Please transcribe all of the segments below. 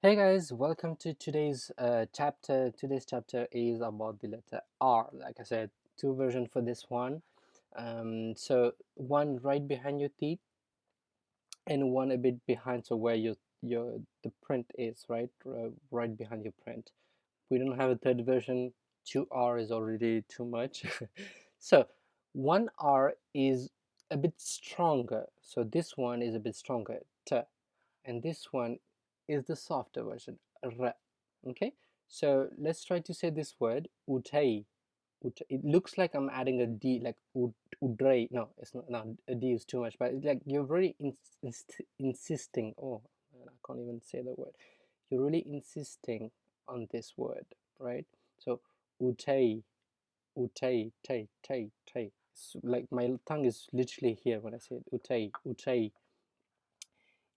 Hey guys, welcome to today's uh, chapter. Today's chapter is about the letter R. Like I said, two versions for this one. Um, so one right behind your teeth, and one a bit behind, so where your your the print is, right, right behind your print. We don't have a third version. Two R is already too much. so one R is a bit stronger. So this one is a bit stronger. T, and this one is the softer version, r. Okay, so let's try to say this word, utai. It looks like I'm adding a D, like ud, udray. No, it's not, no, a D is too much, but it's like you're really insisting. Oh, I can't even say the word. You're really insisting on this word, right? So, utai, utai, tay, tay. So, like my tongue is literally here when I say. Utai, utai.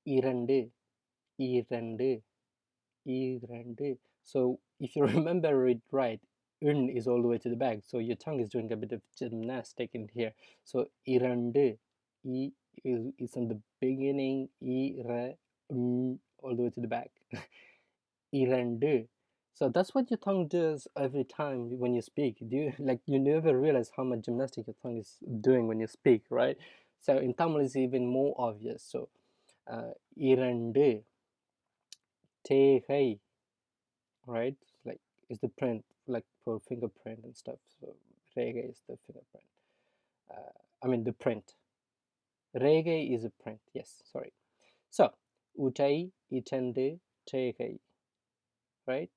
Irande, இரண்டு இரண்டு so if you remember it right un is all the way to the back so your tongue is doing a bit of gymnastic in here so இரண்டு e is, is in the beginning ira all the way to the back இரண்டு so that's what your tongue does every time when you speak do you like you never realize how much gymnastic your tongue is doing when you speak right so in tamil it's even more obvious so uh, இரண்டு Tehei, right? Like is the print, like for fingerprint and stuff. So Rege is the fingerprint. Uh, I mean the print. Rege is a print. Yes, sorry. So Utai itende Tehei, right?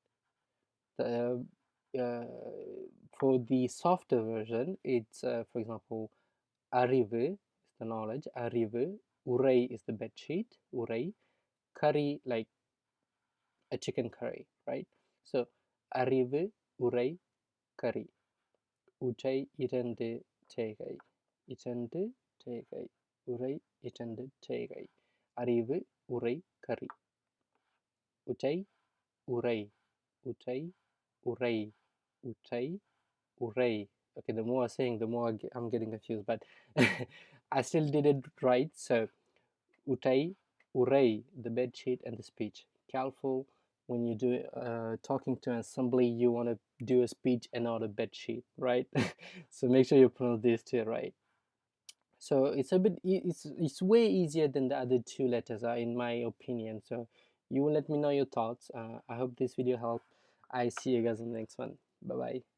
The uh, for the softer version, it's uh, for example, Arivu is the knowledge. Arivu, Urai is the bed sheet. Urai, Kari like a chicken curry, right? So, அறிவு உரை கறி உச்சை இரண்டு தேகை இரண்டு தேகை உரை இரண்டு தேகை அறிவு உரை கறி உச்சை உரை உச்சை உரை உச்சை உரை okay the more I'm saying the more I'm getting confused but I still did it right so utai uray the bed sheet and the speech careful when you do uh, talking to an assembly you want to do a speech and not a bed sheet right? So make sure you pronounce these two right. So it's a bit it's it's way easier than the other two letters are in my opinion. So you will let me know your thoughts. Uh, i hope this video helped. I see you guys in the next one. Bye bye